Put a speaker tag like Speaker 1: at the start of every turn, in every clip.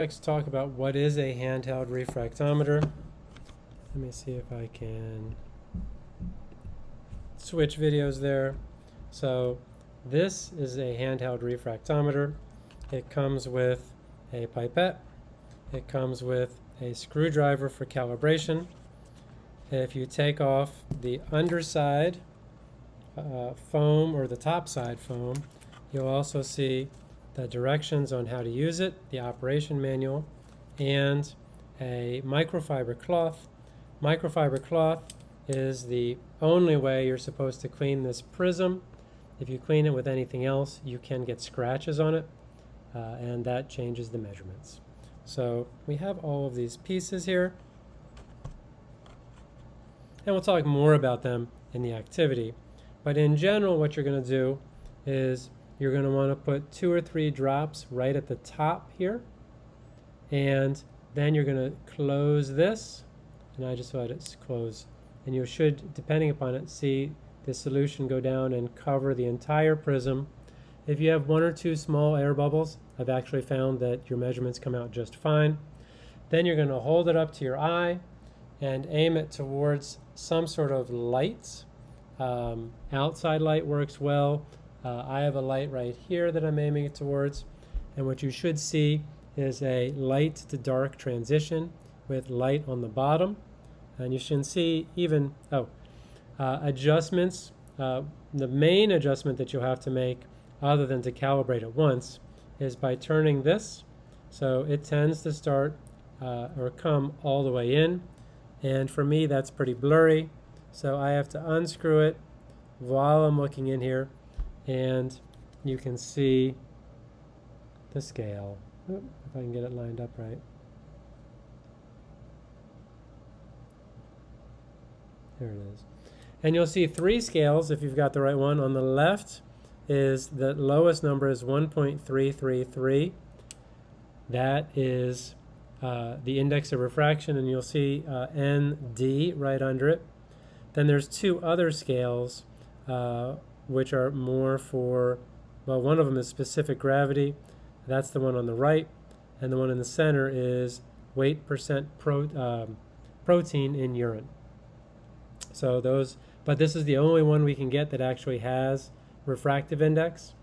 Speaker 1: Next, talk about what is a handheld refractometer. Let me see if I can switch videos there. So this is a handheld refractometer. It comes with a pipette. It comes with a screwdriver for calibration. If you take off the underside uh, foam or the top side foam, you'll also see the directions on how to use it, the operation manual, and a microfiber cloth. Microfiber cloth is the only way you're supposed to clean this prism. If you clean it with anything else, you can get scratches on it, uh, and that changes the measurements. So we have all of these pieces here, and we'll talk more about them in the activity. But in general, what you're going to do is you're going to want to put two or three drops right at the top here. And then you're going to close this. And I just let it close. And you should, depending upon it, see the solution go down and cover the entire prism. If you have one or two small air bubbles, I've actually found that your measurements come out just fine. Then you're going to hold it up to your eye and aim it towards some sort of light. Um, outside light works well. Uh, I have a light right here that I'm aiming it towards. And what you should see is a light to dark transition with light on the bottom. And you should see even, oh, uh, adjustments. Uh, the main adjustment that you'll have to make other than to calibrate it once is by turning this. So it tends to start uh, or come all the way in. And for me, that's pretty blurry. So I have to unscrew it while I'm looking in here and you can see the scale. Oop, if I can get it lined up right. There it is. And you'll see three scales if you've got the right one. On the left is the lowest number is 1.333. That is uh, the index of refraction, and you'll see uh, ND right under it. Then there's two other scales. Uh, which are more for, well, one of them is specific gravity. That's the one on the right. And the one in the center is weight percent pro, um, protein in urine. So those, but this is the only one we can get that actually has refractive index.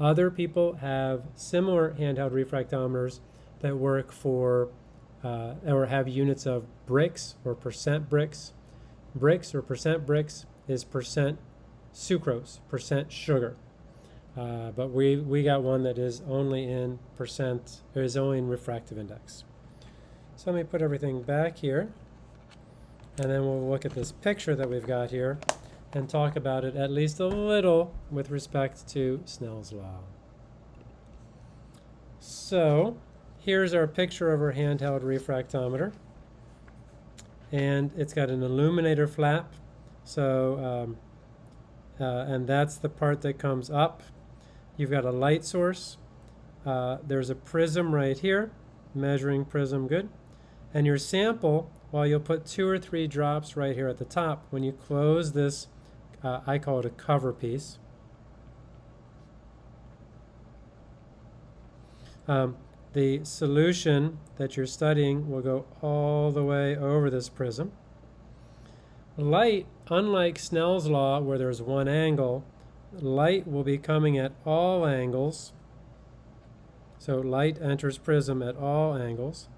Speaker 1: Other people have similar handheld refractometers that work for uh, or have units of Brix or percent Brix. Brix or percent Brix is percent sucrose, percent sugar. Uh, but we, we got one that is only in percent, or is only in refractive index. So let me put everything back here, and then we'll look at this picture that we've got here and talk about it at least a little with respect to Snell's law. So here's our picture of our handheld refractometer. And it's got an illuminator flap. So um, uh, and that's the part that comes up. You've got a light source. Uh, there's a prism right here, measuring prism, good. And your sample, well, you'll put two or three drops right here at the top. When you close this, uh, I call it a cover piece. Um, the solution that you're studying will go all the way over this prism. Light, unlike Snell's law where there's one angle, light will be coming at all angles. So light enters prism at all angles.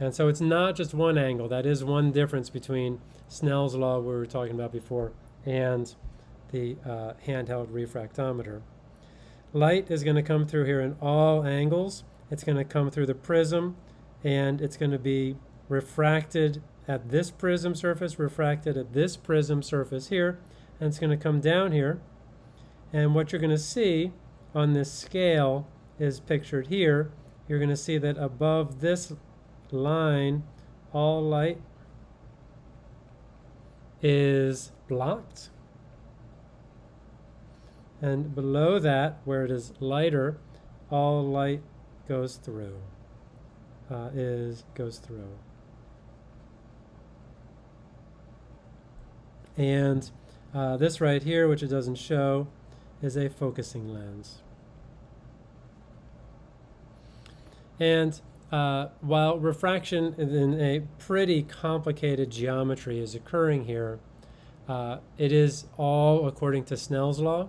Speaker 1: And so it's not just one angle. That is one difference between Snell's law we were talking about before and the uh, handheld refractometer. Light is going to come through here in all angles. It's going to come through the prism and it's going to be refracted at this prism surface, refracted at this prism surface here, and it's going to come down here. And what you're going to see on this scale is pictured here. You're going to see that above this line, all light is blocked. And below that, where it is lighter, all light goes through, uh, is goes through. And Uh, this right here, which it doesn't show, is a focusing lens. And uh, while refraction in a pretty complicated geometry is occurring here, uh, it is all according to Snell's law.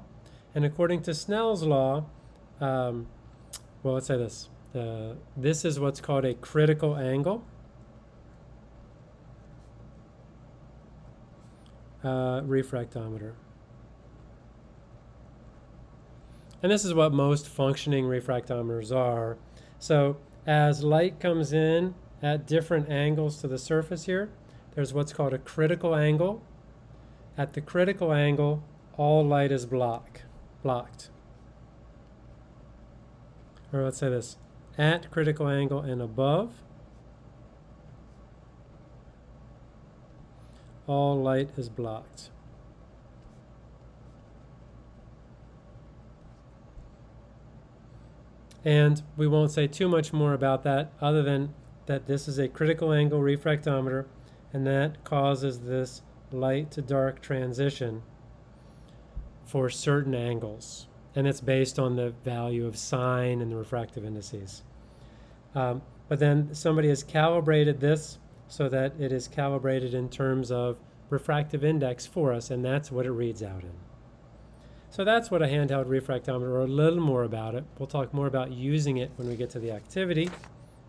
Speaker 1: And according to Snell's law, um, well, let's say this. Uh, this is what's called a critical angle. Uh, refractometer. And this is what most functioning refractometers are. So as light comes in at different angles to the surface here, there's what's called a critical angle. At the critical angle, all light is block, blocked. Or let's say this, at critical angle and above, all light is blocked. And we won't say too much more about that other than that this is a critical angle refractometer and that causes this light to dark transition for certain angles. And it's based on the value of sine and the refractive indices. Um, but then somebody has calibrated this so that it is calibrated in terms of refractive index for us, and that's what it reads out in. So that's what a handheld refractometer, or a little more about it. We'll talk more about using it when we get to the activity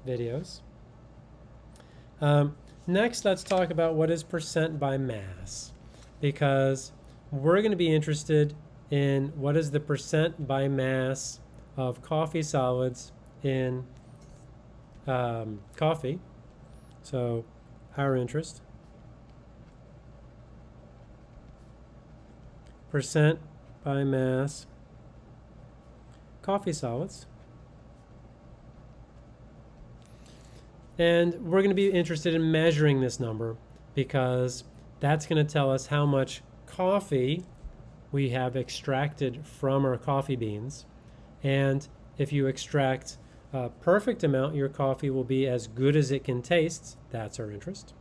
Speaker 1: videos. Um, next, let's talk about what is percent by mass, because we're going to be interested in what is the percent by mass of coffee solids in um, coffee. So our interest. Percent by mass coffee solids. And we're going to be interested in measuring this number because that's going to tell us how much coffee we have extracted from our coffee beans. And if you extract a perfect amount, your coffee will be as good as it can taste. That's our interest.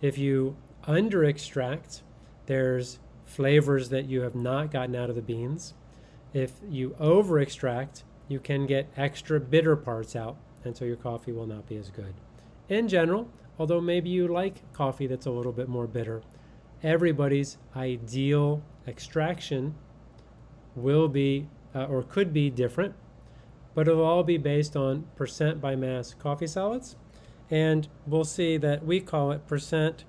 Speaker 1: If you under extract, there's flavors that you have not gotten out of the beans. If you over extract, you can get extra bitter parts out, and so your coffee will not be as good. In general, although maybe you like coffee that's a little bit more bitter, everybody's ideal extraction will be uh, or could be different, but it'll all be based on percent by mass coffee solids. And we'll see that we call it percent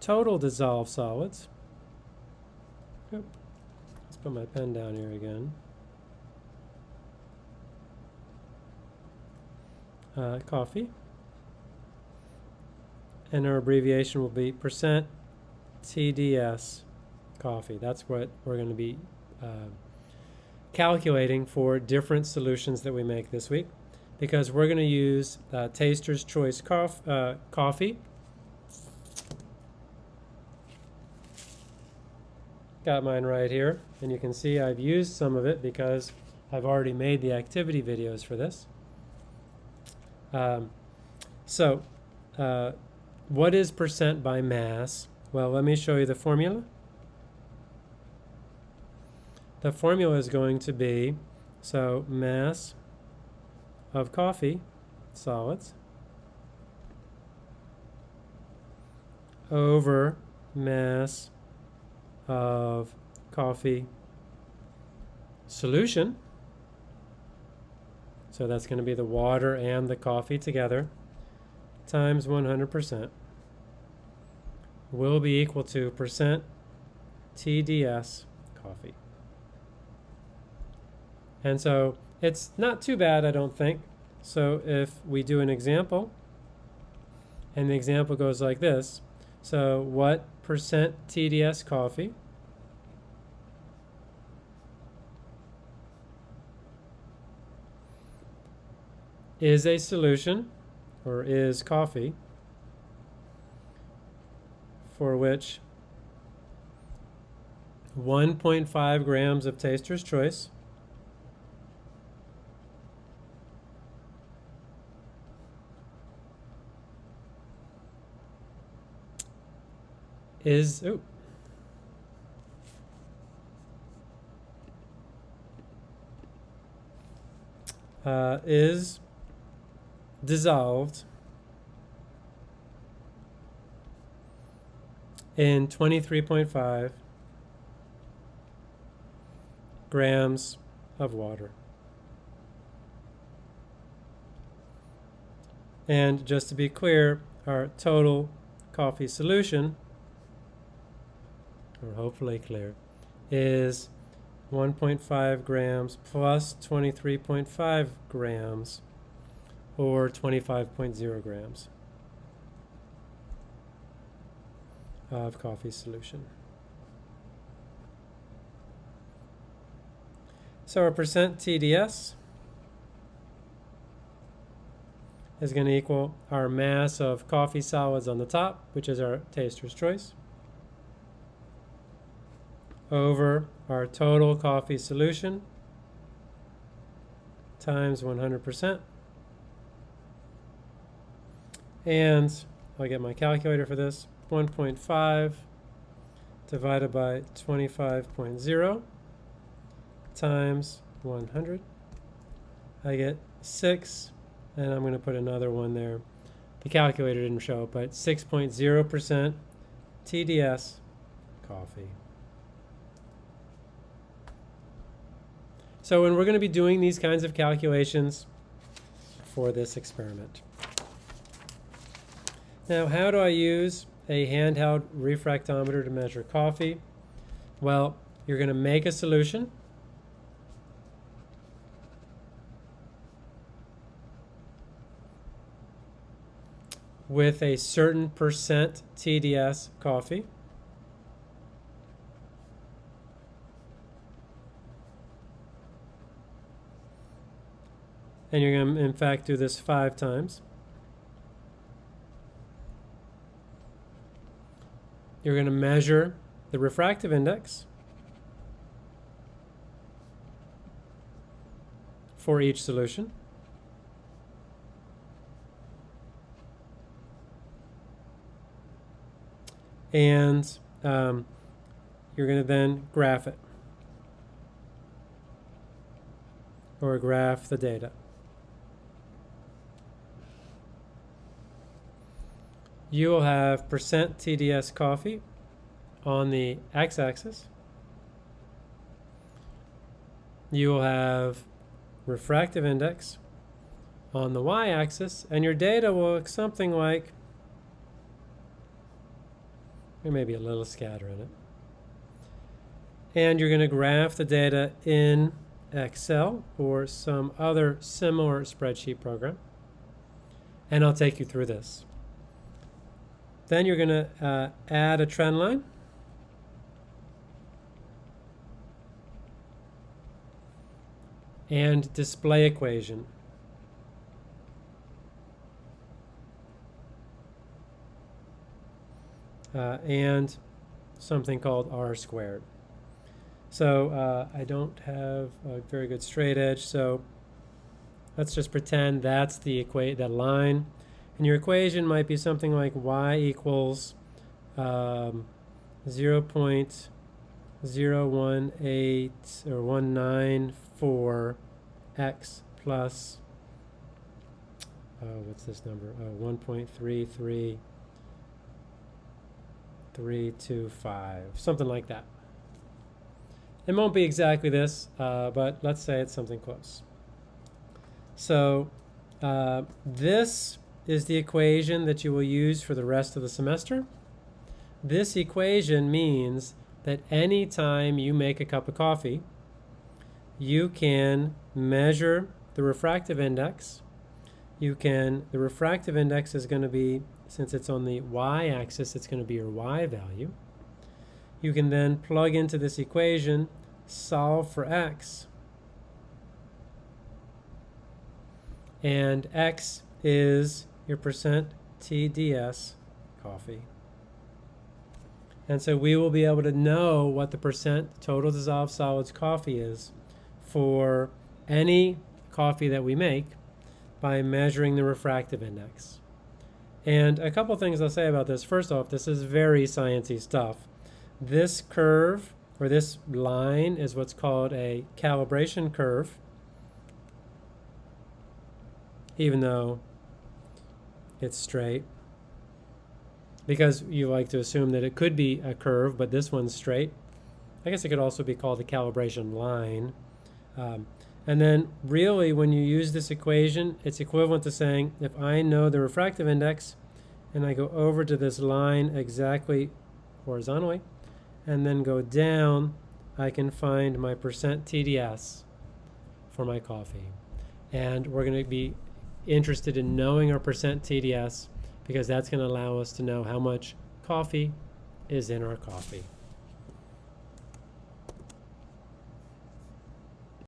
Speaker 1: total dissolved solids. Let's put my pen down here again. Uh, coffee. And our abbreviation will be percent TDS coffee. That's what we're going to be uh, calculating for different solutions that we make this week because we're going to use uh, Taster's Choice cof uh, coffee. Got mine right here, and you can see I've used some of it because I've already made the activity videos for this. Um, so, uh, what is percent by mass? Well, let me show you the formula. The formula is going to be, so mass of coffee, solids, over mass of coffee solution. So that's going to be the water and the coffee together times 100% will be equal to percent TDS coffee. And so it's not too bad, I don't think. So if we do an example, and the example goes like this. So what percent TDS coffee is a solution, or is coffee, for which 1.5 grams of taster's choice is ooh, uh, is dissolved in 23.5 grams of water. And just to be clear, our total coffee solution, or hopefully clear, is 1.5 grams plus 23.5 grams, or 25.0 grams of coffee solution. So our percent TDS is going to equal our mass of coffee solids on the top, which is our taster's choice, over our total coffee solution times 100%. And I'll get my calculator for this. 1.5 divided by 25.0 times 100. I get 6 and I'm going to put another one there. The calculator didn't show it, but 6.0% TDS coffee. So when we're going to be doing these kinds of calculations for this experiment. Now, how do I use a handheld refractometer to measure coffee? Well, you're going to make a solution with a certain percent TDS coffee. And you're going to, in fact, do this five times. You're going to measure the refractive index for each solution. and um, you're going to then graph it or graph the data. You will have percent TDS coffee on the x-axis. You will have refractive index on the y-axis, and your data will look something like there may be a little scatter in it. And you're going to graph the data in Excel or some other similar spreadsheet program. And I'll take you through this. Then you're going to uh, add a trend line. And display equation. uh, and something called r squared. So uh, I don't have a very good straight edge, so let's just pretend that's the equate that line. And your equation might be something like y equals um, 0 0.018 or 194 x plus, uh, what's this number? Uh, 1.33 three, two, five, something like that. It won't be exactly this, uh, but let's say it's something close. So uh, this is the equation that you will use for the rest of the semester. This equation means that any time you make a cup of coffee, you can measure the refractive index. You can, the refractive index is going to be since it's on the y-axis, it's going to be your y value. You can then plug into this equation, solve for x, and x is your percent TDS coffee. And so we will be able to know what the percent total dissolved solids coffee is for any coffee that we make by measuring the refractive index. And a couple things I'll say about this. First off, this is very sciencey stuff. This curve, or this line, is what's called a calibration curve. even though it's straight. Because you like to assume that it could be a curve, but this one's straight. I guess it could also be called the calibration line. Um, and then really when you use this equation, it's equivalent to saying if I know the refractive index and I go over to this line exactly horizontally and then go down, I can find my percent TDS for my coffee. And we're going to be interested in knowing our percent TDS because that's going to allow us to know how much coffee is in our coffee.